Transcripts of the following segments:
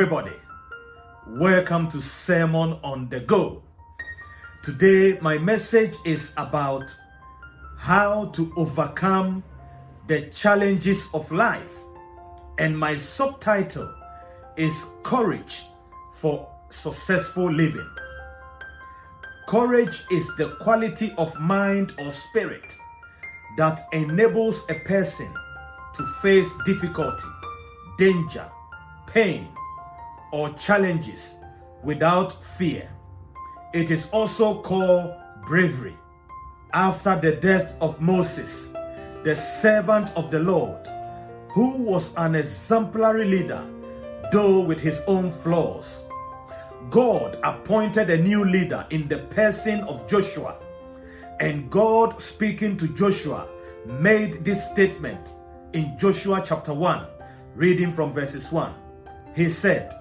everybody. Welcome to Sermon on the Go. Today, my message is about how to overcome the challenges of life, and my subtitle is Courage for Successful Living. Courage is the quality of mind or spirit that enables a person to face difficulty, danger, pain, or challenges without fear. It is also called bravery. After the death of Moses, the servant of the Lord, who was an exemplary leader, though with his own flaws, God appointed a new leader in the person of Joshua. And God, speaking to Joshua, made this statement in Joshua chapter 1, reading from verses 1. He said,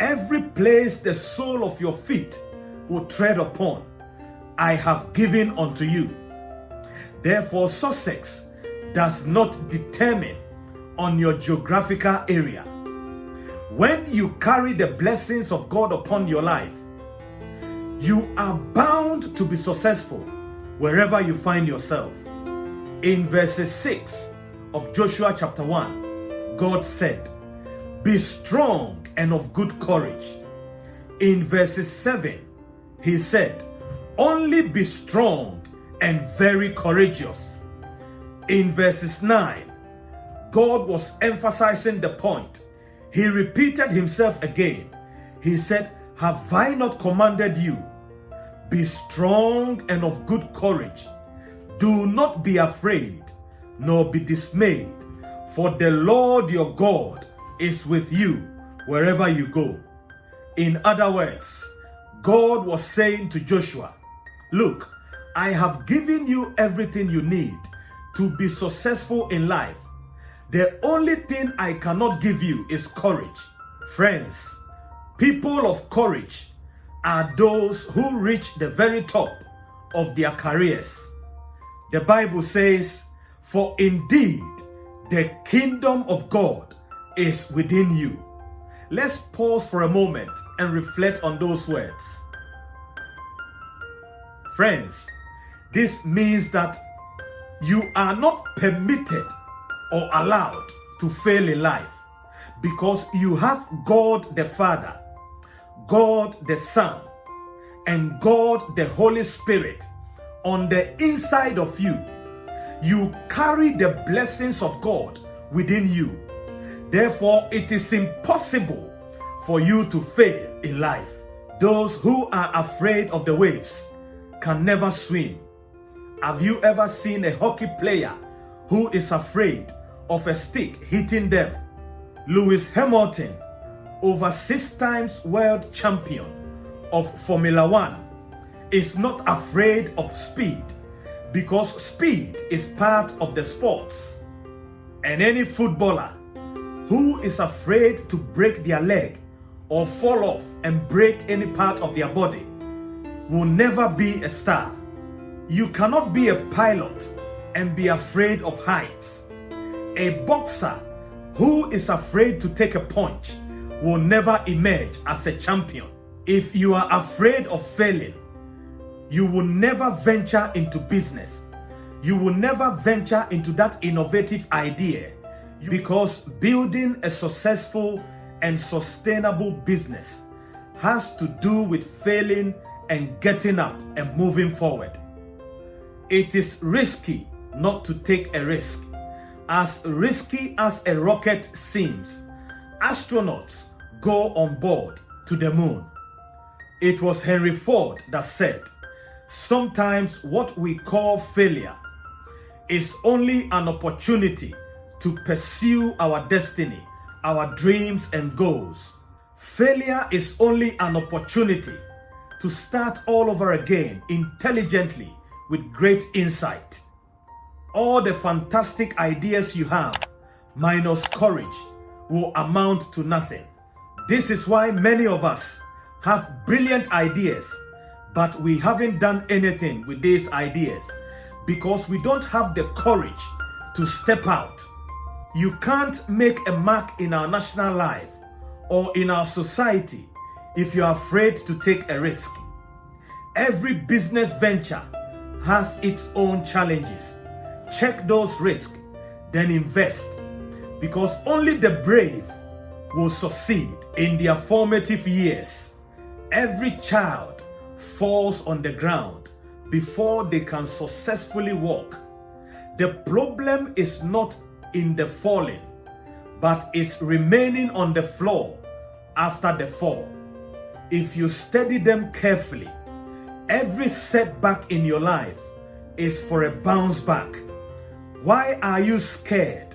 Every place the sole of your feet will tread upon, I have given unto you. Therefore, success does not determine on your geographical area. When you carry the blessings of God upon your life, you are bound to be successful wherever you find yourself. In verses 6 of Joshua chapter 1, God said, Be strong and of good courage. In verses 7, he said, Only be strong and very courageous. In verses 9, God was emphasizing the point he repeated himself again. He said, Have I not commanded you? Be strong and of good courage. Do not be afraid, nor be dismayed, for the Lord your God is with you wherever you go. In other words, God was saying to Joshua, Look, I have given you everything you need to be successful in life. The only thing I cannot give you is courage. Friends, people of courage are those who reach the very top of their careers. The Bible says, For indeed the kingdom of God is within you. Let's pause for a moment and reflect on those words. Friends, this means that you are not permitted or allowed to fail in life because you have God the Father, God the Son, and God the Holy Spirit on the inside of you. You carry the blessings of God within you. Therefore, it is impossible for you to fail in life. Those who are afraid of the waves can never swim. Have you ever seen a hockey player who is afraid of a stick hitting them. Lewis Hamilton, over six times world champion of Formula One, is not afraid of speed because speed is part of the sports. And any footballer who is afraid to break their leg or fall off and break any part of their body will never be a star. You cannot be a pilot and be afraid of heights. A boxer who is afraid to take a punch will never emerge as a champion. If you are afraid of failing, you will never venture into business. You will never venture into that innovative idea because building a successful and sustainable business has to do with failing and getting up and moving forward. It is risky not to take a risk. As risky as a rocket seems, astronauts go on board to the moon. It was Henry Ford that said, Sometimes what we call failure is only an opportunity to pursue our destiny, our dreams and goals. Failure is only an opportunity to start all over again intelligently with great insight all the fantastic ideas you have minus courage will amount to nothing. This is why many of us have brilliant ideas, but we haven't done anything with these ideas because we don't have the courage to step out. You can't make a mark in our national life or in our society if you are afraid to take a risk. Every business venture has its own challenges. Check those risks, then invest because only the brave will succeed in their formative years. Every child falls on the ground before they can successfully walk. The problem is not in the falling, but is remaining on the floor after the fall. If you study them carefully, every setback in your life is for a bounce back. Why are you scared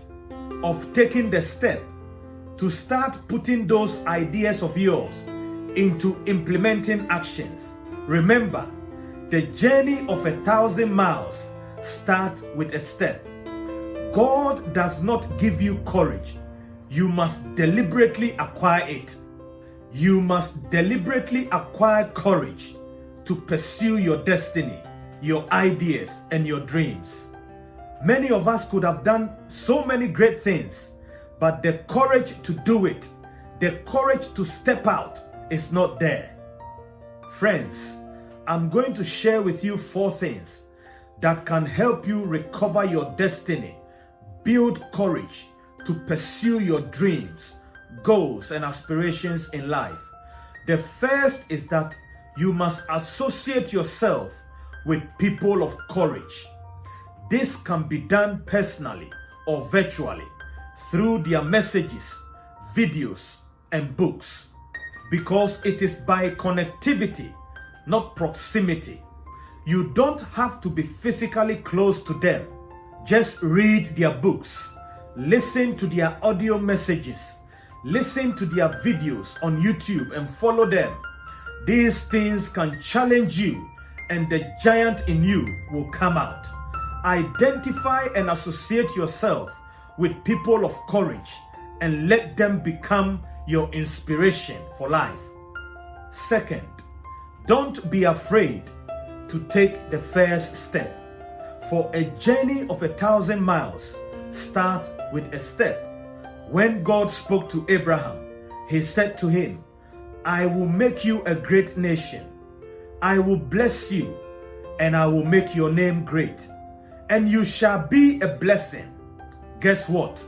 of taking the step to start putting those ideas of yours into implementing actions? Remember, the journey of a thousand miles starts with a step. God does not give you courage. You must deliberately acquire it. You must deliberately acquire courage to pursue your destiny, your ideas, and your dreams. Many of us could have done so many great things, but the courage to do it, the courage to step out is not there. Friends, I'm going to share with you four things that can help you recover your destiny, build courage to pursue your dreams, goals, and aspirations in life. The first is that you must associate yourself with people of courage. This can be done personally or virtually through their messages, videos, and books because it is by connectivity, not proximity. You don't have to be physically close to them. Just read their books, listen to their audio messages, listen to their videos on YouTube and follow them. These things can challenge you and the giant in you will come out. Identify and associate yourself with people of courage and let them become your inspiration for life. Second, don't be afraid to take the first step. For a journey of a thousand miles, start with a step. When God spoke to Abraham, he said to him, I will make you a great nation. I will bless you and I will make your name great. And you shall be a blessing. Guess what?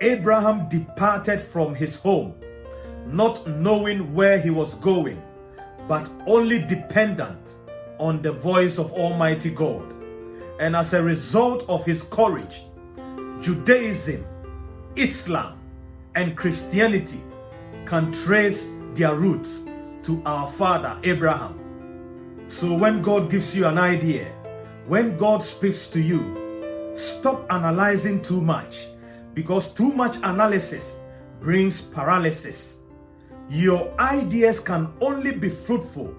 Abraham departed from his home, not knowing where he was going, but only dependent on the voice of Almighty God. And as a result of his courage, Judaism, Islam, and Christianity can trace their roots to our father Abraham. So when God gives you an idea, when God speaks to you, stop analyzing too much because too much analysis brings paralysis. Your ideas can only be fruitful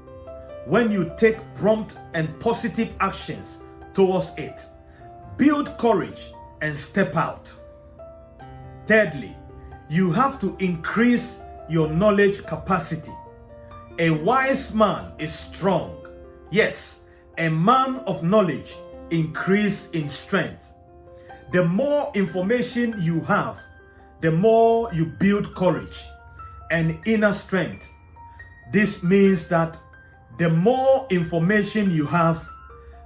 when you take prompt and positive actions towards it. Build courage and step out. Thirdly, you have to increase your knowledge capacity. A wise man is strong. Yes, a man of knowledge increase in strength. The more information you have, the more you build courage and inner strength. This means that the more information you have,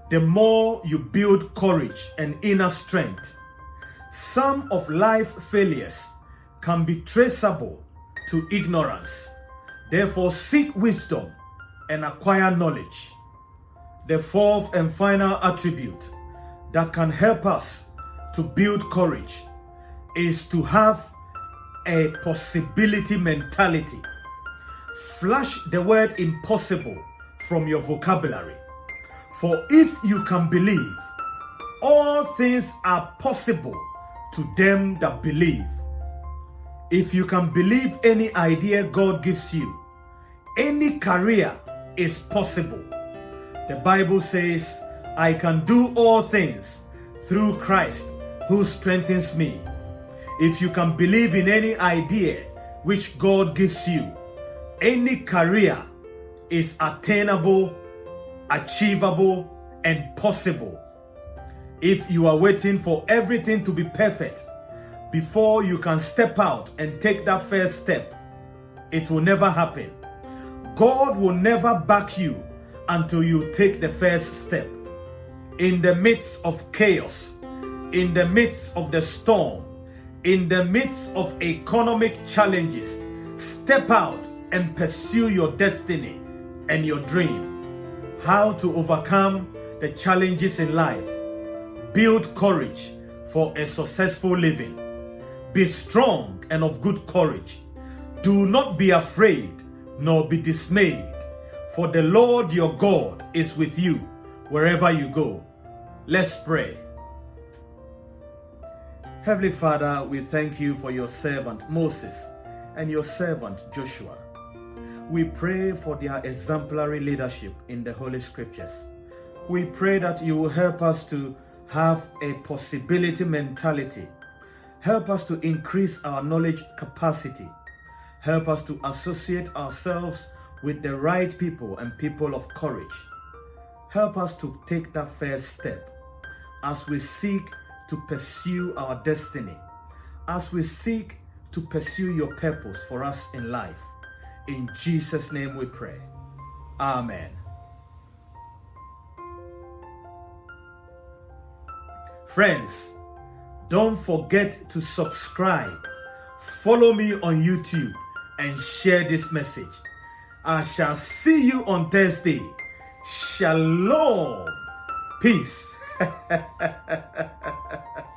the more you build courage and inner strength. Some of life failures can be traceable to ignorance. Therefore, seek wisdom and acquire knowledge. The fourth and final attribute that can help us to build courage is to have a possibility mentality. Flush the word impossible from your vocabulary. For if you can believe, all things are possible to them that believe. If you can believe any idea God gives you, any career is possible. The Bible says, I can do all things through Christ who strengthens me. If you can believe in any idea which God gives you, any career is attainable, achievable, and possible. If you are waiting for everything to be perfect before you can step out and take that first step, it will never happen. God will never back you until you take the first step. In the midst of chaos, in the midst of the storm, in the midst of economic challenges, step out and pursue your destiny and your dream. How to overcome the challenges in life. Build courage for a successful living. Be strong and of good courage. Do not be afraid nor be dismayed, for the Lord your God is with you wherever you go. Let's pray. Heavenly Father, we thank you for your servant Moses and your servant Joshua. We pray for their exemplary leadership in the Holy Scriptures. We pray that you will help us to have a possibility mentality. Help us to increase our knowledge capacity. Help us to associate ourselves with the right people and people of courage. Help us to take that first step as we seek to pursue our destiny, as we seek to pursue your purpose for us in life. In Jesus' name we pray. Amen. Friends, don't forget to subscribe, follow me on YouTube, and share this message. I shall see you on Thursday. Shalom. Peace.